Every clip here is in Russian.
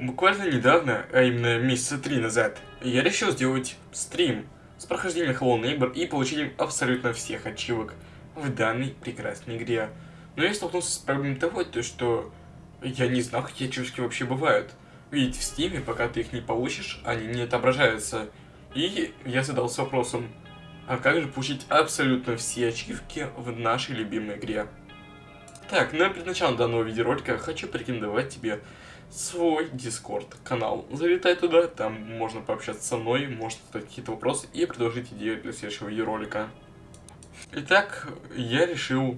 буквально недавно, а именно месяца три назад, я решил сделать стрим с прохождением Hello Neighbor и получением абсолютно всех ачивок в данной прекрасной игре. Но я столкнулся с проблемой того, то, что я не знал, какие ачивки вообще бывают. Ведь в стиме, пока ты их не получишь, они не отображаются. И я задался вопросом, а как же получить абсолютно все ачивки в нашей любимой игре? Так, ну и перед началом данного видеоролика хочу порекомендовать тебе свой Discord канал. Залетай туда, там можно пообщаться со мной, может задать какие-то вопросы и предложить идею для следующего видеоролика. Итак, я решил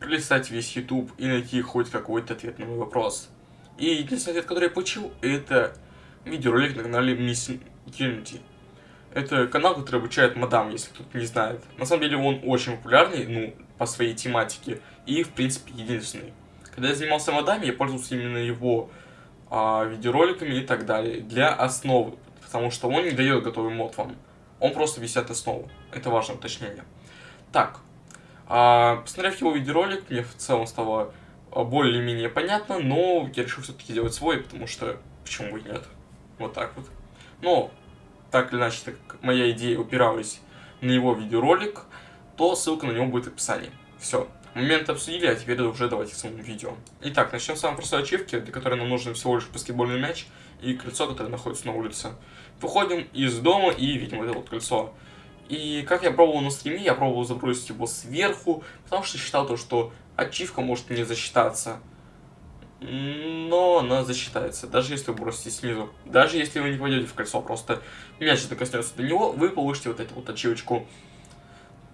пролистать весь YouTube и найти хоть какой-то ответ на мой вопрос. И единственный ответ, который я получил, это видеоролик на канале Miss Unity. Это канал, который обучает модам, если кто-то не знает. На самом деле он очень популярный, ну, по своей тематике, и, в принципе, единственный. Когда я занимался модами, я пользовался именно его а, видеороликами и так далее, для основы, потому что он не дает готовый мод вам. Он просто висит основу. Это важное уточнение. Так, а, посмотрев его видеоролик, мне в целом стало более-менее понятно, но я решил все-таки сделать свой, потому что почему бы и нет. Вот так вот. Но, так или иначе, так как моя идея упиралась на его видеоролик, то ссылка на него будет в описании. Все. Момент обсудили, а теперь уже давайте к самому видео. Итак, начнем с самой простой ачивки, для которой нам нужен всего лишь баскетбольный мяч и кольцо, которое находится на улице. Выходим из дома и видим это вот кольцо. И как я пробовал на стриме, я пробовал забросить его сверху, потому что считал то, что ачивка может не засчитаться. Но она засчитается, даже если вы бросите снизу. Даже если вы не пойдете в кольцо, просто мяч докоснется до него, вы получите вот эту вот ачивочку.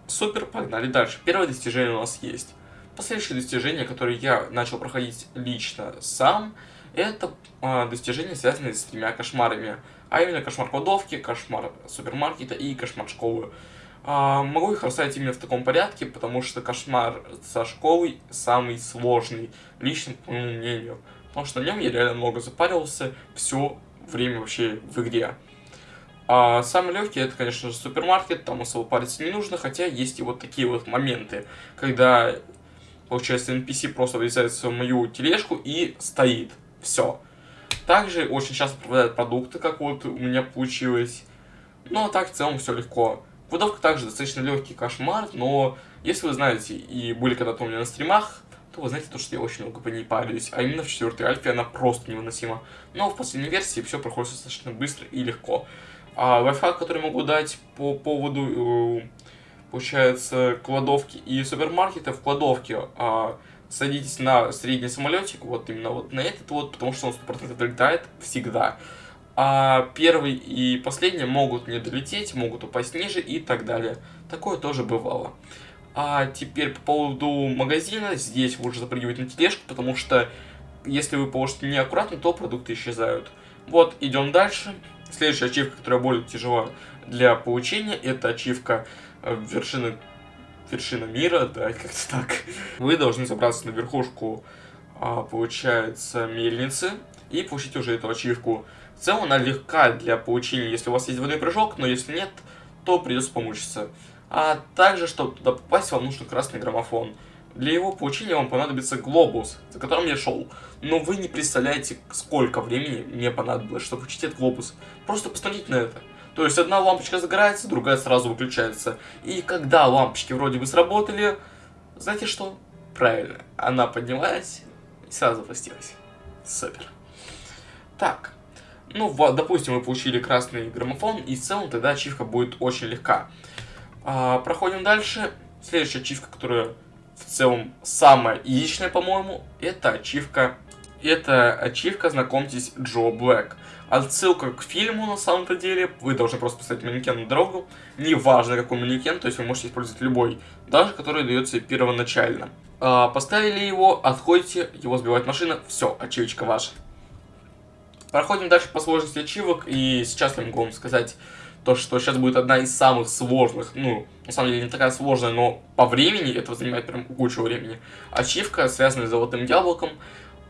Супер, погнали дальше. Первое достижение у нас есть. Последующее достижение, которое я начал проходить лично сам, это э, достижения, связанные с тремя кошмарами. А именно кошмар кладовки, кошмар супермаркета и кошмар школы. Э, могу их расставить именно в таком порядке, потому что кошмар со школой самый сложный, лично по моему мнению. Потому что на нем я реально много запаривался все время вообще в игре. А самый легкий это, конечно же, супермаркет, там особо париться не нужно, хотя есть и вот такие вот моменты, когда, получается, NPC просто врезается в мою тележку и стоит. Все. Также очень часто пропадают продукты, как вот у меня получилось. Но так в целом все легко. Кладовка также достаточно легкий кошмар, но если вы знаете и были когда-то у меня на стримах, то вы знаете то, что я очень много по ней парюсь. А именно в четвертой альфе она просто невыносима. Но в последней версии все проходит достаточно быстро и легко. А лайфхак, который могу дать по поводу, э, получается, кладовки и супермаркета в кладовке. А, садитесь на средний самолетик, вот именно вот на этот вот, потому что он 100% долетает всегда. А первый и последний могут не долететь, могут упасть ниже и так далее. Такое тоже бывало. А теперь по поводу магазина, здесь лучше запрыгивать на тележку, потому что если вы положите неаккуратно, то продукты исчезают. Вот, идем дальше. Следующая ачивка, которая более тяжела для получения, это ачивка э, вершины, вершина мира, да, как-то так. Вы должны забраться на верхушку, а, получается, мельницы и получить уже эту ачивку. В целом она легка для получения, если у вас есть водный прыжок, но если нет, то придется помучиться. А также, чтобы туда попасть, вам нужен красный граммофон. Для его получения вам понадобится глобус, за которым я шел. Но вы не представляете, сколько времени мне понадобилось, чтобы учить этот глобус. Просто посмотрите на это. То есть одна лампочка загорается, другая сразу выключается. И когда лампочки вроде бы сработали, знаете что? Правильно, она поднялась и сразу запустилась. Супер. Так, ну, допустим, мы получили красный граммофон, и в целом тогда ачивка будет очень легка. А, проходим дальше. Следующая ачивка, которая в целом самая яичная, по-моему, это ачивка. Это ачивка, знакомьтесь, Джо Блэк. Отсылка к фильму, на самом-то деле. Вы должны просто поставить манекен на дорогу. Неважно, какой манекен, то есть вы можете использовать любой. Даже который дается первоначально. А, поставили его, отходите, его сбивает машина. Все, ачивочка ваша. Проходим дальше по сложности ачивок. И сейчас я могу вам сказать то, что сейчас будет одна из самых сложных, ну, на самом деле не такая сложная, но по времени, это занимает прям кучу времени, ачивка, связанная с золотым яблоком,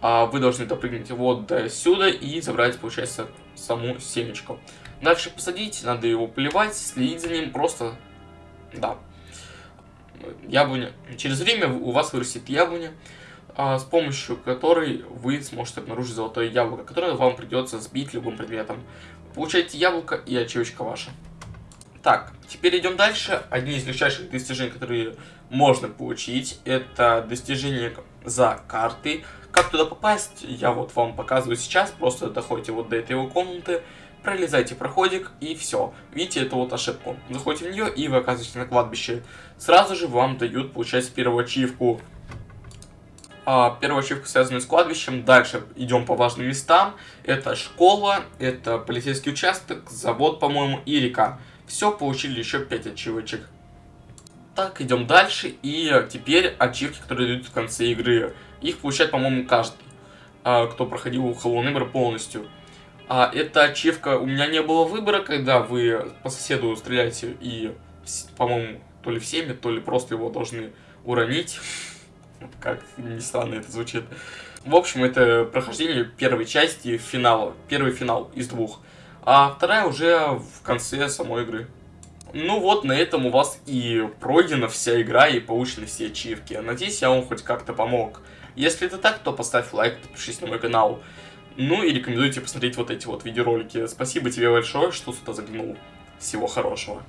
а вы должны допрыгнуть вот до сюда и забрать, получается, саму семечку. Дальше посадить, надо его поливать, следить за ним, просто, да, яблоня. Через время у вас вырастет яблоня, с помощью которой вы сможете обнаружить золотое яблоко, которое вам придется сбить любым предметом. Получаете яблоко и ачивочка ваша. Так, теперь идем дальше. Одни из легчайших достижений, которые можно получить, это достижение за карты. Как туда попасть, я вот вам показываю сейчас. Просто доходите вот до этой его комнаты, пролезайте проходик и все. Видите эту вот ошибку. Заходите в нее и вы оказываетесь на кладбище. Сразу же вам дают, получается, первую ачивку. А, первую ачивку связанную с кладбищем. Дальше идем по важным местам. Это школа, это полицейский участок, завод, по-моему, и река. Все, получили еще 5 ачивочек. Так, идем дальше. И теперь ачивки, которые дают в конце игры. Их получает, по-моему, каждый, а, кто проходил Hello Neighbor полностью. А эта ачивка, у меня не было выбора, когда вы по соседу стреляете и, по-моему, то ли всеми, то ли просто его должны уронить. Как ни странно это звучит. В общем, это прохождение первой части финала. Первый финал из двух. А вторая уже в конце самой игры. Ну вот, на этом у вас и пройдена вся игра, и получены все ачивки. Надеюсь, я вам хоть как-то помог. Если это так, то поставь лайк, подпишись на мой канал. Ну и рекомендую тебе посмотреть вот эти вот видеоролики. Спасибо тебе большое, что сюда заглянул. Всего хорошего.